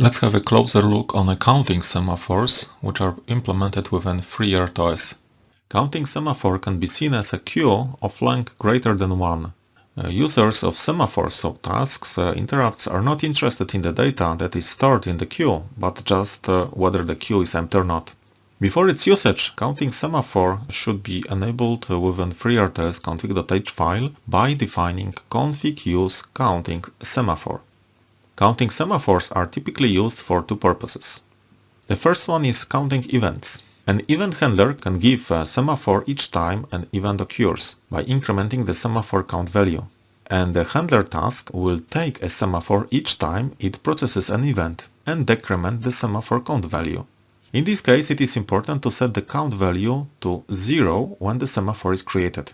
Let's have a closer look on accounting semaphores, which are implemented within FreeRTOS. Counting semaphore can be seen as a queue of length greater than 1. Uh, users of semaphores, so tasks, uh, interrupts are not interested in the data that is stored in the queue, but just uh, whether the queue is empty or not. Before its usage, counting semaphore should be enabled within FreeRTOS config.h file by defining config use counting semaphore. Counting semaphores are typically used for two purposes. The first one is counting events. An event handler can give a semaphore each time an event occurs by incrementing the semaphore count value. And the handler task will take a semaphore each time it processes an event and decrement the semaphore count value. In this case, it is important to set the count value to 0 when the semaphore is created.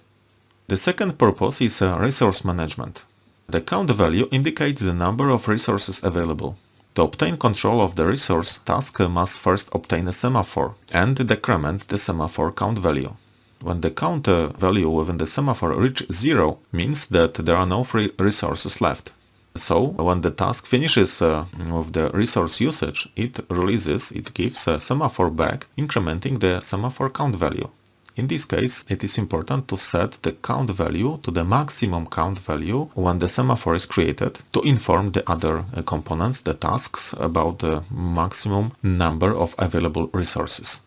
The second purpose is uh, resource management. The count value indicates the number of resources available. To obtain control of the resource, task must first obtain a semaphore and decrement the semaphore count value. When the count value within the semaphore reaches zero, means that there are no free resources left. So when the task finishes uh, with the resource usage, it releases, it gives a semaphore back, incrementing the semaphore count value. In this case, it is important to set the count value to the maximum count value when the semaphore is created to inform the other uh, components, the tasks, about the maximum number of available resources.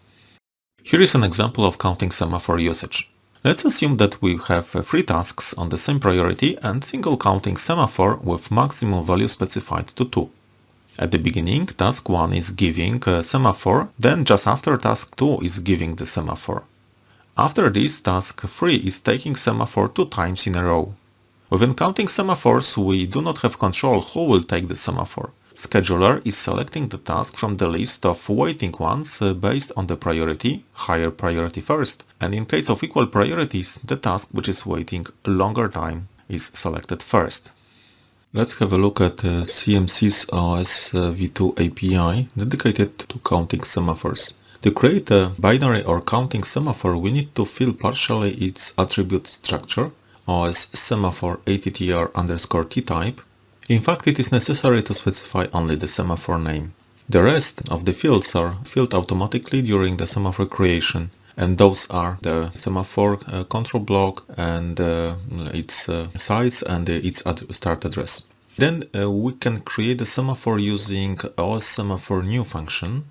Here is an example of counting semaphore usage. Let's assume that we have uh, three tasks on the same priority and single counting semaphore with maximum value specified to 2. At the beginning, task 1 is giving a semaphore, then just after task 2 is giving the semaphore. After this, task 3 is taking semaphore two times in a row. Within counting semaphores, we do not have control who will take the semaphore. Scheduler is selecting the task from the list of waiting ones uh, based on the priority, higher priority first, and in case of equal priorities, the task which is waiting longer time is selected first. Let's have a look at uh, CMSIS OS uh, v2 API dedicated to counting semaphores. To create a binary or counting semaphore, we need to fill partially its attribute structure, as semaphore attr underscore t-type. In fact, it is necessary to specify only the semaphore name. The rest of the fields are filled automatically during the semaphore creation and those are the semaphore uh, control block and uh, its uh, size and its ad start address. Then uh, we can create the semaphore using OS semaphore new function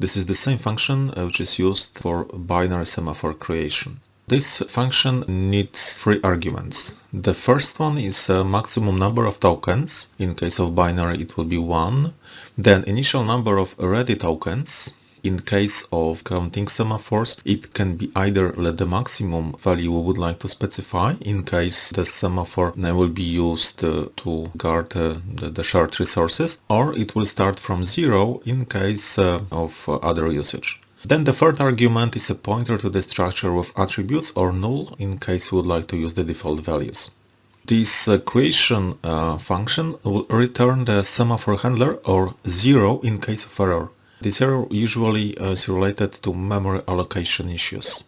this is the same function uh, which is used for binary semaphore creation. This function needs three arguments. The first one is a maximum number of tokens. In case of binary it will be 1. Then initial number of ready tokens in case of counting semaphores, it can be either let the maximum value we would like to specify in case the semaphore will be used uh, to guard uh, the, the, shared resources, or it will start from zero in case uh, of uh, other usage. Then the third argument is a pointer to the structure with attributes or null in case we would like to use the default values. This uh, creation uh, function will return the semaphore handler or zero in case of error. This error usually uh, is related to memory allocation issues.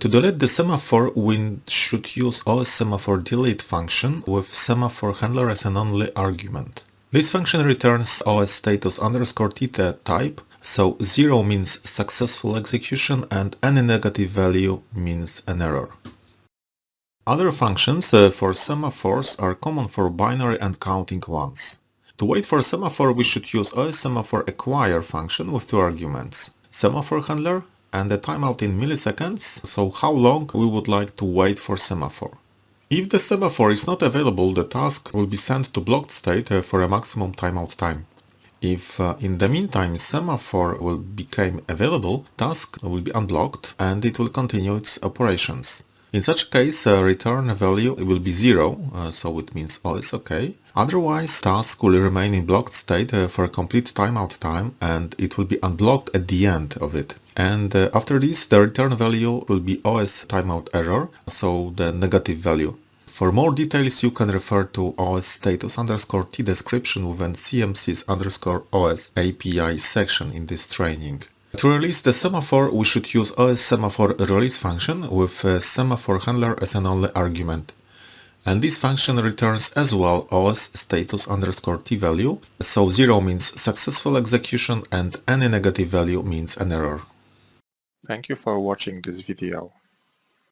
To delete the semaphore, we should use OS semaphore delete function with semaphore handler as an only argument. This function returns OS status underscore theta type, so 0 means successful execution and any negative value means an error. Other functions uh, for semaphores are common for binary and counting ones. To wait for semaphore, we should use OS semaphore acquire function with two arguments, semaphore handler and a timeout in milliseconds, so how long we would like to wait for semaphore. If the semaphore is not available, the task will be sent to blocked state uh, for a maximum timeout time. If uh, in the meantime semaphore will become available, task will be unblocked and it will continue its operations. In such case, uh, return value will be zero, uh, so it means oh it's okay. Otherwise, task will remain in blocked state uh, for a complete timeout time and it will be unblocked at the end of it. And uh, after this, the return value will be OS timeout error, so the negative value. For more details, you can refer to OS status underscore T description within CMSIS underscore OS API section in this training. To release the semaphore, we should use OS semaphore release function with semaphore handler as an only argument. And this function returns as well OS status underscore t value. So 0 means successful execution and any negative value means an error. Thank you for watching this video.